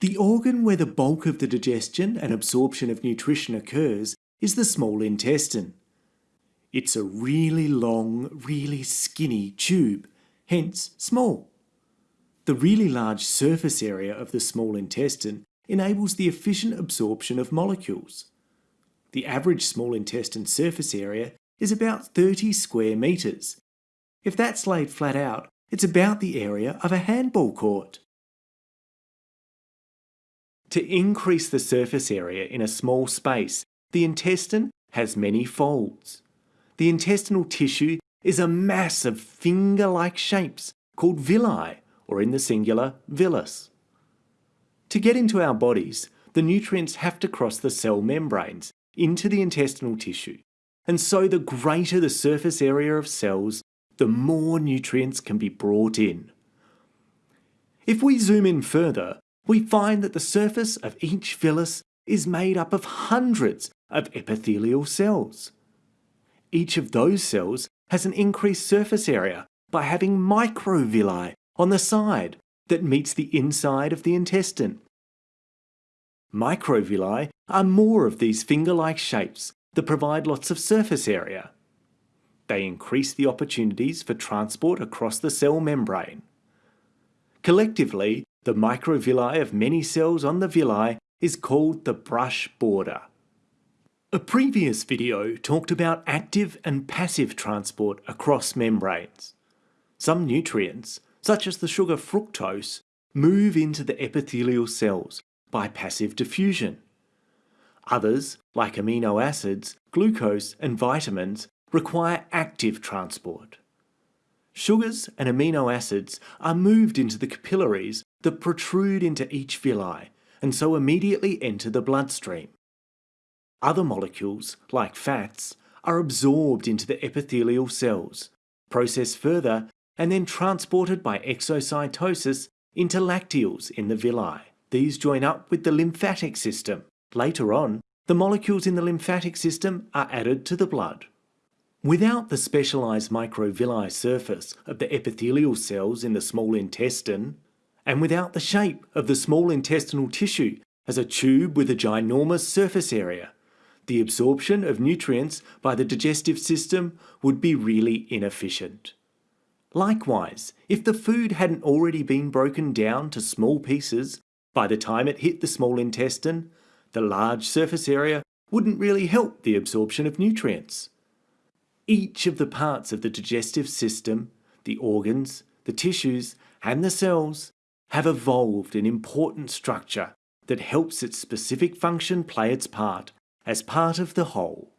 The organ where the bulk of the digestion and absorption of nutrition occurs is the small intestine. It's a really long, really skinny tube, hence small. The really large surface area of the small intestine enables the efficient absorption of molecules. The average small intestine surface area is about 30 square metres. If that's laid flat out, it's about the area of a handball court. To increase the surface area in a small space, the intestine has many folds. The intestinal tissue is a mass of finger-like shapes called villi, or in the singular, villus. To get into our bodies, the nutrients have to cross the cell membranes into the intestinal tissue, and so the greater the surface area of cells, the more nutrients can be brought in. If we zoom in further, we find that the surface of each villus is made up of hundreds of epithelial cells. Each of those cells has an increased surface area by having microvilli on the side that meets the inside of the intestine. Microvilli are more of these finger-like shapes that provide lots of surface area. They increase the opportunities for transport across the cell membrane. Collectively, the microvilli of many cells on the villi is called the brush border. A previous video talked about active and passive transport across membranes. Some nutrients, such as the sugar fructose, move into the epithelial cells by passive diffusion. Others, like amino acids, glucose and vitamins, require active transport. Sugars and amino acids are moved into the capillaries that protrude into each villi and so immediately enter the bloodstream. Other molecules, like fats, are absorbed into the epithelial cells, processed further and then transported by exocytosis into lacteals in the villi. These join up with the lymphatic system. Later on, the molecules in the lymphatic system are added to the blood. Without the specialised microvilli surface of the epithelial cells in the small intestine, and without the shape of the small intestinal tissue as a tube with a ginormous surface area, the absorption of nutrients by the digestive system would be really inefficient. Likewise, if the food hadn't already been broken down to small pieces by the time it hit the small intestine, the large surface area wouldn't really help the absorption of nutrients. Each of the parts of the digestive system, the organs, the tissues, and the cells, have evolved an important structure that helps its specific function play its part as part of the whole.